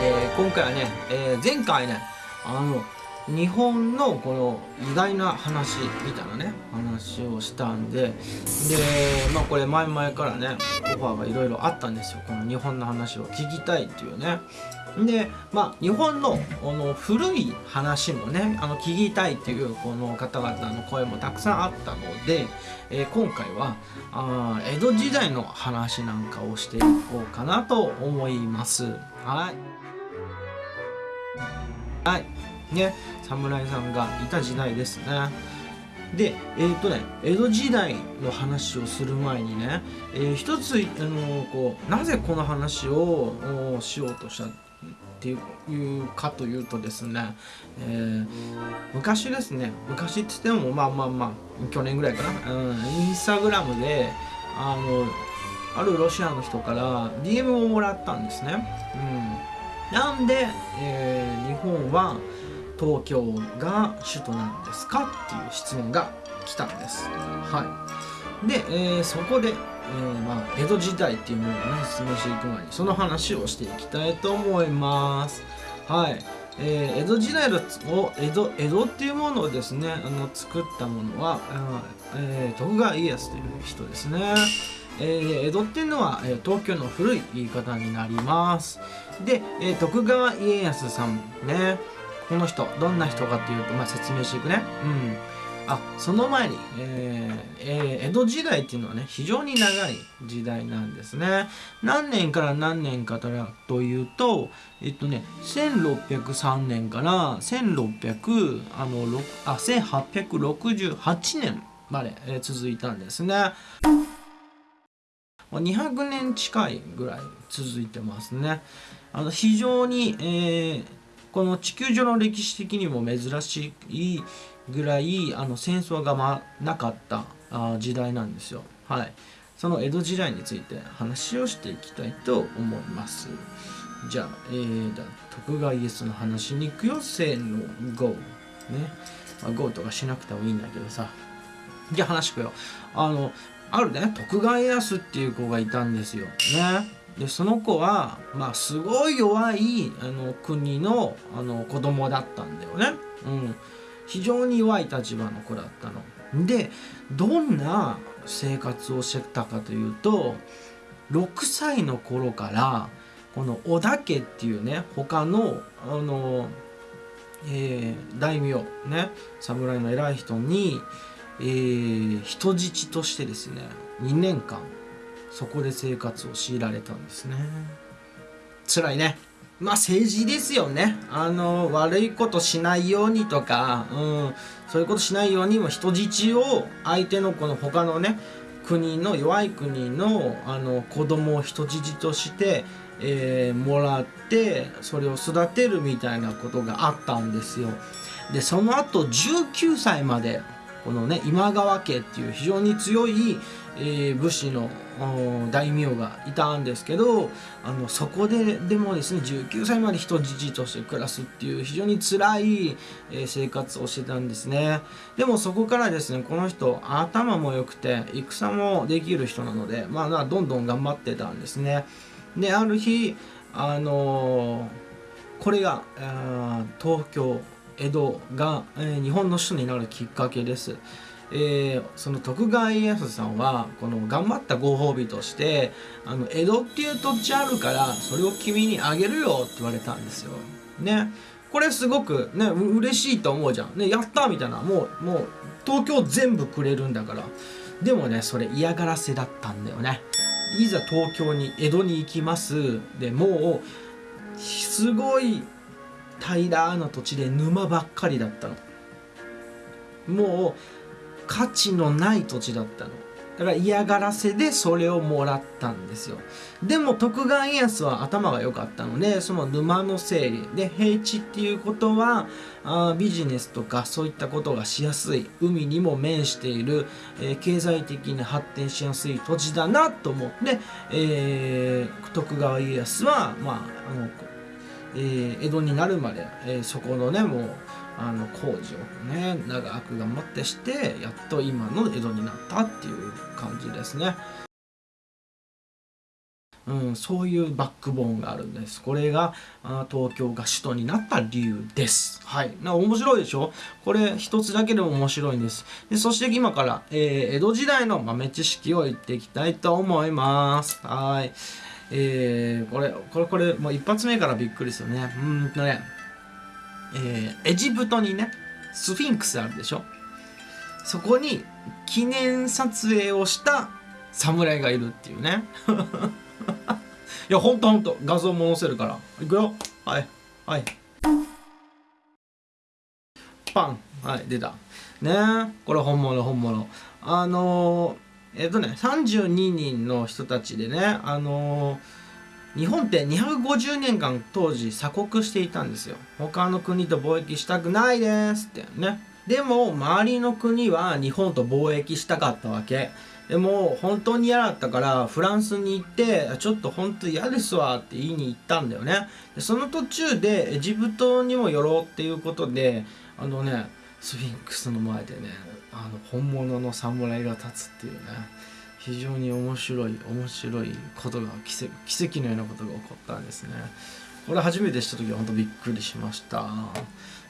え今回はね、えー前回ねあの日本のこの意外な話みたいなね話をしたんででまあこれ前々からねオファーがいろいろあったんですよ。この日本の話を聞きたいっていうね。でまあ日本のあの古い話もねあの聞きたいっていうこの方々の声もたくさんあったので、えー今回はあ江戸時代の話なんかをしていこうかなと思います。はい。はい。ね侍さんがいた時代ですね。でえっ、とね江戸時代の話をする前にね、えー一つあのこうなぜこの話をしようとしたっていうかというとですね、えー昔ですね昔って言ってもまあまあまあ去年ぐらいかな、うん、インスタグラムであのあるロシアの人から DM をもらったんですね、うん、なんで、えー日本は東京が首都なんですかっていう質問が来たんです。はい。で、えーそこで、えーまあ、江戸時代っていうものをね説明していく前にその話をしていきたいと思います。はい。えー江戸時代のを江戸江戸っていうものをですねあの作ったものは、えー徳川家康という人ですね。えー江戸っていうのは、えー東京の古い言い方になります。で、えー徳川家康さんねこの人どんな人かっていうと、まあ、説明していくね。うん。あその前に、えーえー江戸時代っていうのはね非常に長い時代なんですね。何年から何年かというとえっとね1603年から1600あのろあ1868年まで、えー続いたんですね。まあ200年近いぐらい続いてますね。あの非常に、えーこの地球上の歴史的にも珍しいぐらいあの戦争が、ま、なかったあ時代なんですよ。はい。その江戸時代について話をしていきたいと思います。じゃあ、えー、じゃあ徳川家康の話に行くよせーの GO ね、まあ、GO とかしなくてもいいんだけどさ。じゃあ話聞くよ。あのあるね徳川家康っていう子がいたんですよ。ね。でその子はまあすごい弱いあの国のあの子供だったんだよね、うん、非常に弱い立場の子だったの。でどんな生活をしてたかというと6歳の頃からこの織田家っていうね他のあの、えー大名ね侍の偉い人に、えー人質としてですね2年間そこで生活を強いられたんですね。辛いね。まあ政治ですよね。あの悪いことしないようにとか、うん、そういうことしないようにも人質を相手のこの他のね国の弱い国のあの子供を人質として、えーもらってそれを育てるみたいなことがあったんですよ。でその後19歳までこのね今川家っていう非常に強い、えー武士の大名がいたんですけどあのそこででもですね19歳まで人質として暮らすっていう非常に辛い、えー生活をしてたんですね。でもそこからですねこの人頭も良くて戦もできる人なのでまあまあどんどん頑張ってたんですね。である日あのーこれがあー東京江戸が、えー日本の首都になるきっかけです。えーその徳川家康さんはこの頑張ったご褒美としてあの江戸っていう土地あるからそれを君にあげるよって言われたんですよ。ねこれすごくね嬉しいと思うじゃん。ねやったみたいなもうもう東京全部くれるんだから。でもねそれ嫌がらせだったんだよね。いざ東京に江戸に行きますでもうすごい平らな土地で沼ばっかりだったの。もう価値のない土地だったの。だから嫌がらせでそれをもらったんですよ。でも徳川家康は頭が良かったのでその沼の整理で平地っていうことはあビジネスとかそういったことがしやすい海にも面している、えー経済的に発展しやすい土地だなと思って、えー徳川家康はまああのえー江戸になるまで、えーそこのねもうあの工事をね長く頑張ってしてやっと今の江戸になったっていう感じですね。うん、そういうバックボーンがあるんです。これがあ東京が首都になった理由です。はい。な面白いでしょ？これ一つだけでも面白いんです。でそして今から、えー、江戸時代の豆知識を言っていきたいと思います。はいえー、これこれこれもう一発目からびっくりでするね。うんとねえー、エジプトにねスフィンクスあるでしょ？そこに記念撮影をした侍がいるっていうね。いやほんとほんと画像も載せるから。いくよ。はいはい。パン。はい出た。ね。これ本物本物。あのー、えっ、とね32人の人たちでねあのー、日本って250年間当時鎖国していたんですよ。他の国と貿易したくないですってね。でも周りの国は日本と貿易したかったわけ。でも本当に嫌だったからフランスに行ってちょっと本当嫌ですわって言いに行ったんだよね。でその途中でエジプトにも寄ろうっていうことであのねスフィンクスの前でねあの本物の侍が立つっていうね非常に面白い面白いことが奇跡奇跡のようなことが起こったんですね。これ初めて知った時は本当びっくりしました。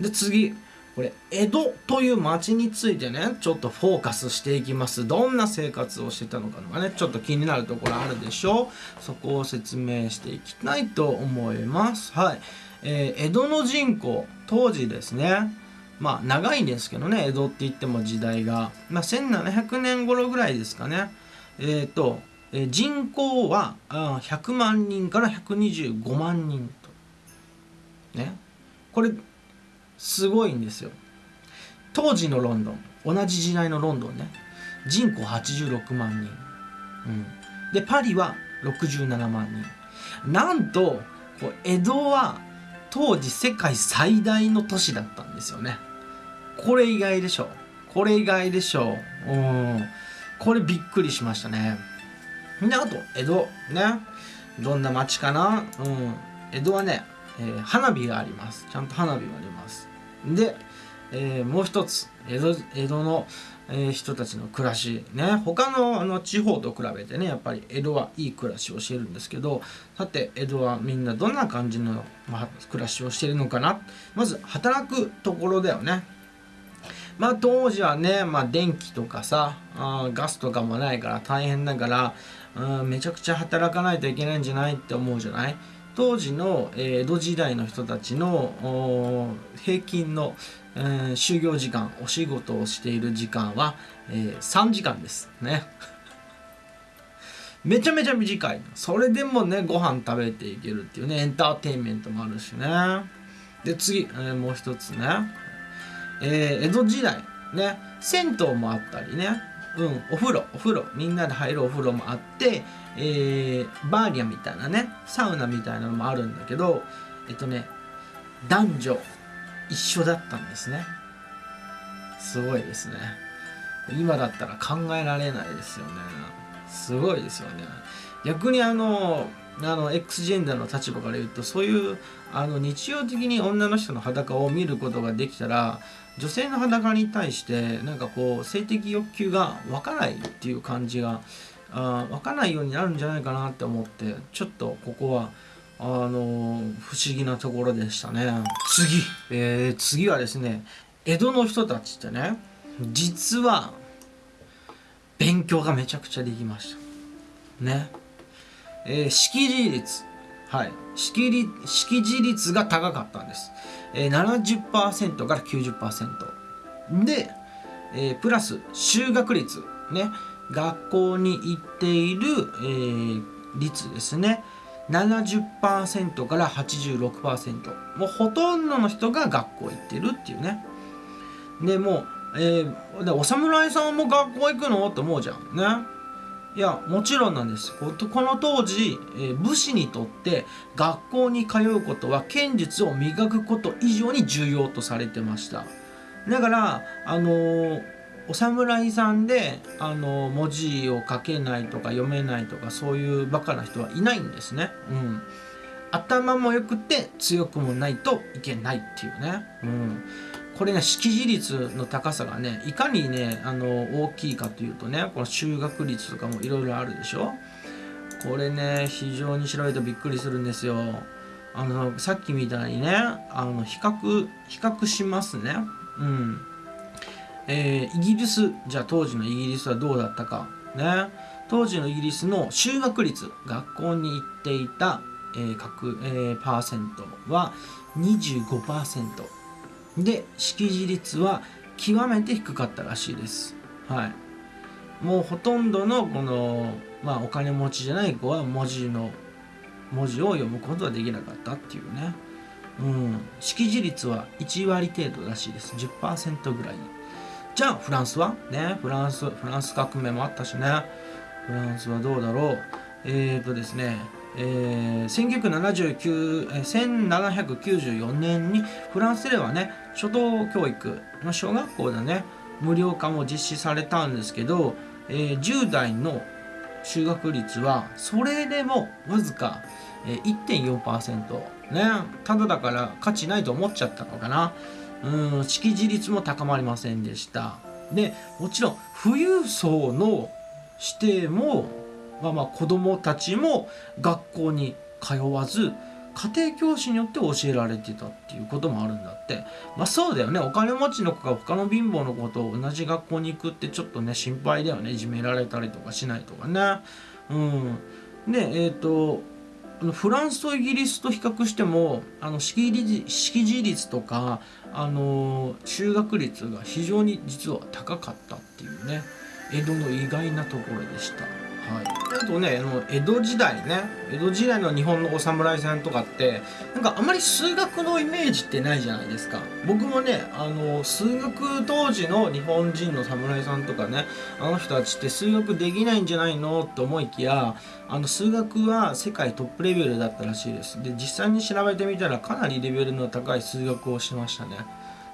で次これ江戸という町についてねちょっとフォーカスしていきます。どんな生活をしてたのかがねちょっと気になるところあるでしょう。そこを説明していきたいと思います。はい、えー、江戸の人口当時ですねまあ長いんですけどね江戸って言っても時代が、まあ、1700年頃ぐらいですかね。えっ、ー、と、えー、人口はあ100万人から125万人と。ね。これすごいんですよ。当時のロンドン同じ時代のロンドンね。人口86万人、うん、でパリは67万人。なんとこう江戸は当時世界最大の都市だったんですよね。これ意外でしょ。これ意外でしょ。うん。これびっくりしましたね。であと江戸。ね。どんな街かな。うん。江戸はね、えー、花火があります。ちゃんと花火があります。で、えー、もう一つ江戸江戸の、えー、人たちの暮らし。ね。他のあの地方と比べてねやっぱり江戸はいい暮らしをしてるんですけどさて江戸はみんなどんな感じの、まあ、暮らしをしてるのかな。まず働くところだよね。まあ当時はね、まあ、電気とかさあガスとかもないから大変だからうんめちゃくちゃ働かないといけないんじゃないって思うじゃない？当時のえ江戸時代の人たちの平均の、えー、就業時間お仕事をしている時間は、えー、3時間ですね。めちゃめちゃ短いそれでもねご飯食べていけるっていうねエンターテインメントもあるしね。で次、えー、もう一つね、えー、江戸時代ね銭湯もあったりね。うんお風呂お風呂みんなで入るお風呂もあってえー、バーリアみたいなねサウナみたいなのもあるんだけどえっとね男女一緒だったんですね。すごいですね。今だったら考えられないですよね。すごいですよね。逆にあのあの X ジェンダーの立場から言うとそういうあの日常的に女の人の裸を見ることができたら女性の裸に対してなんかこう性的欲求が湧かないっていう感じがあ分かんないようになるんじゃないかなって思ってちょっとここはあの不思議なところでしたね。次、えー、次はですね江戸の人たちってね実は勉強がめちゃくちゃできました。ね。えー、識字率。はい。識字識字率が高かったんです、え、70%から90%で、えー、プラス修学率ね。学校に行っている、えー、率ですね。70%から86%もうほとんどの人が学校行ってるっていうね。でもう、えー、お侍さんも学校行くの？って思うじゃん。ね。いやもちろんなんですこの当時、えー、武士にとって学校に通うことは剣術を磨くこと以上に重要とされてましただからあのーお侍さんであの文字を書けないとか読めないとかそういうバカな人はいないんですね。うん、頭も良くて強くもないといけないっていうね。うん、これね識字率の高さがねいかにねあの大きいかというとねこの修学率とかもいろいろあるでしょ？これね非常に調べるとびっくりするんですよ。あのさっきみたいにねあの比較比較しますね。うん。えー、イギリスじゃあ当時のイギリスはどうだったかね。当時のイギリスの修学率学校に行っていた、えー各えーパーセントは25%で識字率は極めて低かったらしいです。はい。もうほとんどのこの、まあ、お金持ちじゃない子は文字の文字を読むことはできなかったっていうね。うん。識字率は1割程度らしいです。10%ぐらいじゃあフランスは？ね。フランスフランス革命もあったしね。フランスはどうだろう？えーとですね。えー、1979えー1794年にフランスではね初等教育の小学校でね無料化も実施されたんですけど、えー10代の就学率はそれでもわずか1.4%ねただだから価値ないと思っちゃったのかな。うん識字率も高まりませんでした。でもちろん富裕層の指定もまあまあ子供たちも学校に通わず家庭教師によって教えられてたっていうこともあるんだって。まあそうだよね。お金持ちの子が他の貧乏の子と同じ学校に行くってちょっとね心配だよね。いじめられたりとかしないとかね。うん。でえっ、とフランスとイギリスと比較してもあの識字識字率とかあの就学率が非常に実は高かったっていうね。江戸の意外なところでした。はい、あとねあの江戸時代ね。江戸時代の日本のお侍さんとかってなんかあまり数学のイメージってないじゃないですか。僕もねあの数学当時の日本人の侍さんとかねあの人たちって数学できないんじゃないのって思いきやあの数学は世界トップレベルだったらしいです。で実際に調べてみたらかなりレベルの高い数学をしましたね。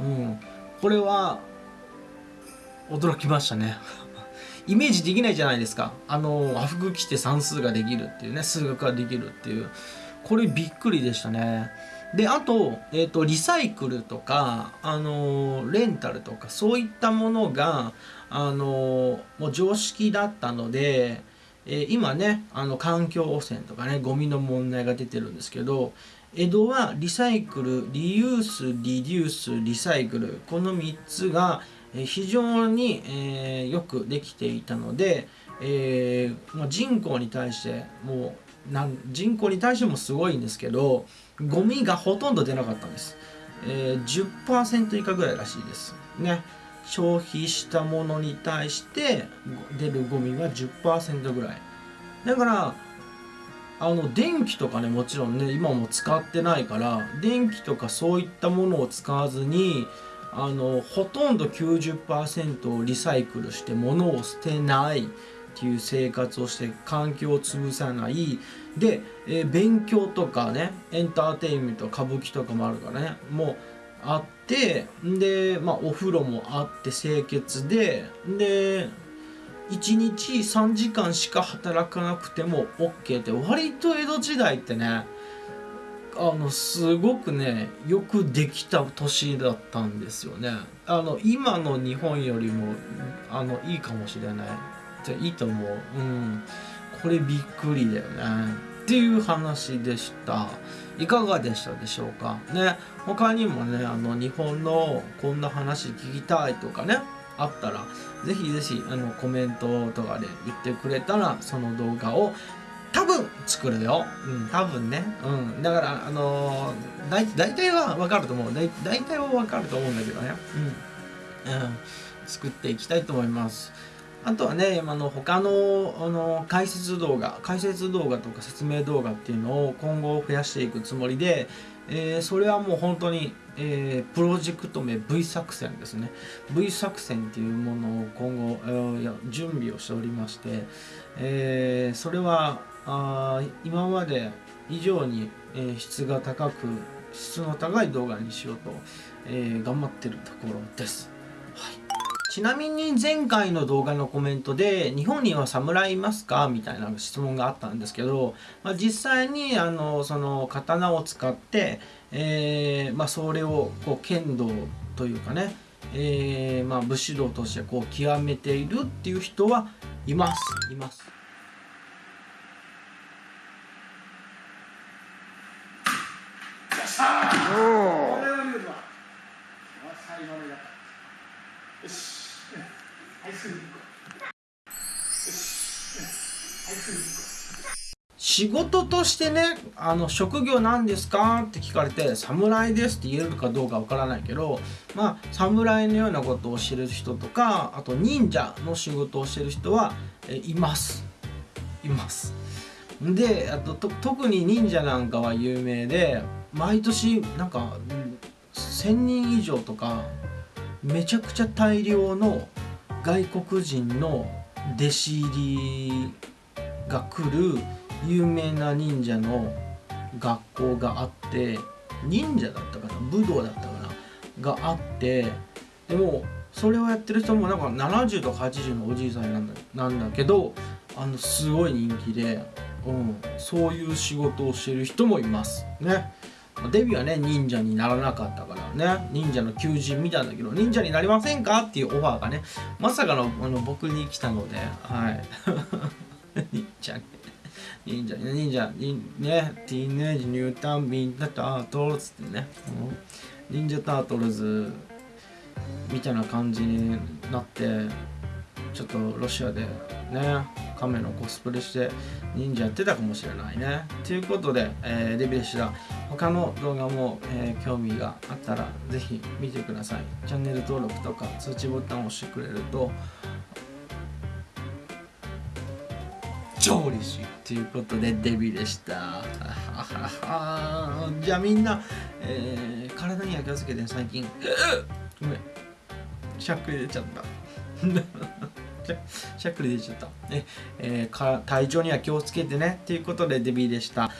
うん。これは驚きましたね。イメージできないじゃないですか。あの和服着て算数ができるっていうね数学ができるっていう。これびっくりでしたね。であと,、えー、とリサイクルとかあのレンタルとかそういったものがあのもう常識だったので、えー今ねあの環境汚染とかねゴミの問題が出てるんですけど江戸はリサイクルリユースリデュースリサイクルこの3つが非常に、えーよくできていたので、えーまあ、人口に対してもうなん人口に対してもすごいんですけどゴミがほとんど出なかったんです、えー、10%以下ぐらいらしいです。ね。消費したものに対して出るゴミは10%ぐらい。だからあの電気とかねもちろんね今も使ってないから電気とかそういったものを使わずにあのほとんど90%をリサイクルして物を捨てないっていう生活をして環境を潰さない。で、えー勉強とかねエンターテインメント歌舞伎とかもあるからね。もうあってで、まあ、お風呂もあって清潔でで1日3時間しか働かなくても OK って割と江戸時代ってねあのすごくねよくできた年だったんですよね。あの今の日本よりもあのいいかもしれない。じゃいいと思う。うん。これびっくりだよね。っていう話でした。いかがでしたでしょうか？ね。他にもねあの日本のこんな話聞きたいとかねあったらぜひぜひあのコメントとかで言ってくれたらその動画を多分作るよ。うん、多分ね。うん。だから、あのー、だい大体はわかると思う。だい大体はわかると思うんだけどね。うん。うん。作っていきたいと思います。あとはね、あの他のあの解説動画、解説動画とか説明動画っていうのを今後増やしていくつもりで、えーそれはもう本当に、えープロジェクト名 V 作戦ですね。V 作戦っていうものを今後、えー準備をしておりまして、えーそれはあ今まで以上に、え質が高く質の高い動画にしようと、えー頑張ってるところです。はいちなみに前回の動画のコメントで「日本には侍いますか?」みたいな質問があったんですけど、まあ、実際にあのその刀を使って、えーまあ、それをこう剣道というかね、えーまあ、武士道としてこう極めているっていう人はいますいます。しゃーこれは見事だ最後のやよしよし仕事としてねあの職業なんですかって聞かれて侍ですって言えるかどうかわからないけどまあ侍のようなことをしてる人とかあと忍者の仕事をしてる人はえいます。います。であとと特に忍者なんかは有名で毎年なんか1,000人以上とかめちゃくちゃ大量の外国人の弟子入りが来る有名な忍者の学校があって忍者だったかな武道だったかながあってでもそれをやってる人もなんか70とか80のおじいさんなんだなんだけどあのすごい人気で、うん、そういう仕事をしてる人もいますね。デビューはね忍者にならなかったからね。忍者の求人見たんだけど忍者になりませんかっていうオファーがねまさかのあの僕に来たのではい。忍者忍者忍者ねティーネージニュータンビンタタートルズってね、うん、忍者タートルズみたいな感じになってちょっとロシアでね亀のコスプレして忍者やってたかもしれないね。ということで、えーデビューした他の動画も、えー興味があったらぜひ見てください。チャンネル登録とか通知ボタンを押してくれると超嬉しい。ということでデビューでした。じゃあみんな、えー体には気をつけて最近。ごめん。しゃっくり出ちゃった。しゃっくり出ちゃった、ね。えー体調には気をつけてね。っていうことでデビーでした。